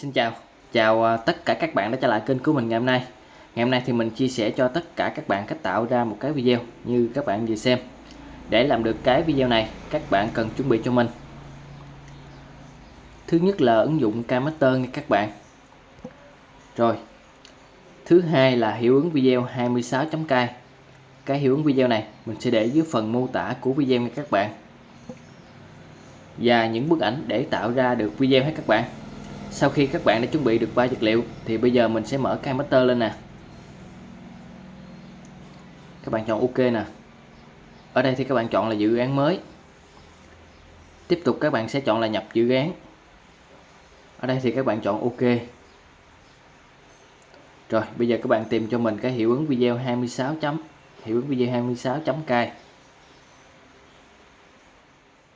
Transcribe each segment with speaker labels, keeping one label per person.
Speaker 1: Xin chào, chào à, tất cả các bạn đã trở lại kênh của mình ngày hôm nay. Ngày hôm nay thì mình chia sẻ cho tất cả các bạn cách tạo ra một cái video như các bạn vừa xem. Để làm được cái video này, các bạn cần chuẩn bị cho mình. Thứ nhất là ứng dụng Kmaster nha các bạn. Rồi. Thứ hai là hiệu ứng video 26.k Cái hiệu ứng video này mình sẽ để dưới phần mô tả của video nha các bạn. Và những bức ảnh để tạo ra được video hết các bạn sau khi các bạn đã chuẩn bị được ba vật liệu, thì bây giờ mình sẽ mở cái master lên nè. Các bạn chọn ok nè. Ở đây thì các bạn chọn là dự án mới. Tiếp tục các bạn sẽ chọn là nhập dự án. Ở đây thì các bạn chọn ok. Rồi, bây giờ các bạn tìm cho mình cái hiệu ứng video 26 chấm, hiệu ứng video 26 chấm cai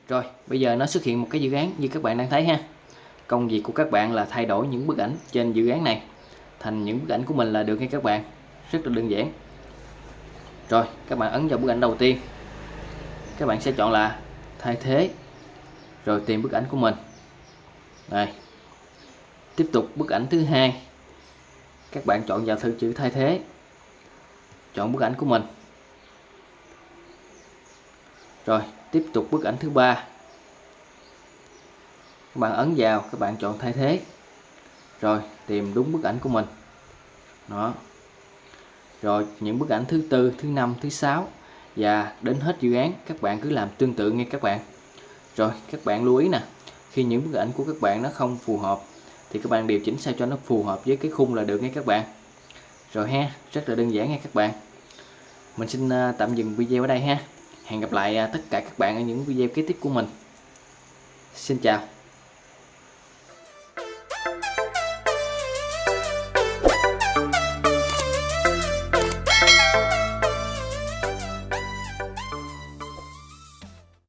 Speaker 1: rồi, bây giờ nó xuất hiện một cái dự án như các bạn đang thấy ha công việc của các bạn là thay đổi những bức ảnh trên dự án này. Thành những bức ảnh của mình là được nha các bạn. Rất là đơn giản. Rồi, các bạn ấn vào bức ảnh đầu tiên. Các bạn sẽ chọn là thay thế, rồi tìm bức ảnh của mình. Đây. Tiếp tục bức ảnh thứ hai. Các bạn chọn vào thử chữ thay thế. Chọn bức ảnh của mình. Rồi, tiếp tục bức ảnh thứ ba các bạn ấn vào, các bạn chọn thay thế. Rồi, tìm đúng bức ảnh của mình. Đó. Rồi, những bức ảnh thứ tư, thứ năm, thứ sáu. Và đến hết dự án, các bạn cứ làm tương tự nghe các bạn. Rồi, các bạn lưu ý nè. Khi những bức ảnh của các bạn nó không phù hợp, thì các bạn điều chỉnh sao cho nó phù hợp với cái khung là được nghe các bạn. Rồi ha, rất là đơn giản nha các bạn. Mình xin à, tạm dừng video ở đây ha. Hẹn gặp lại à, tất cả các bạn ở những video kế tiếp của mình. Xin chào.